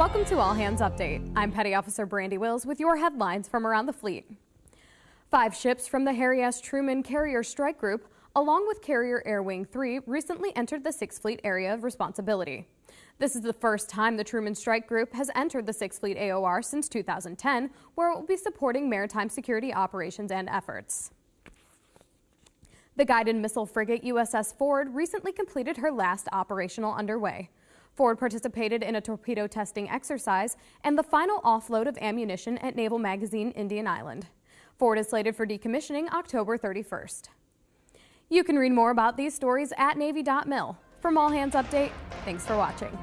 Welcome to All Hands Update. I'm Petty Officer Brandy Wills with your headlines from around the fleet. Five ships from the Harry S. Truman Carrier Strike Group, along with Carrier Air Wing 3, recently entered the Sixth Fleet area of responsibility. This is the first time the Truman Strike Group has entered the Sixth Fleet AOR since 2010, where it will be supporting maritime security operations and efforts. The guided missile frigate USS Ford recently completed her last operational underway. Ford participated in a torpedo testing exercise and the final offload of ammunition at Naval Magazine, Indian Island. Ford is slated for decommissioning October 31st. You can read more about these stories at Navy.mil. From All Hands Update, thanks for watching.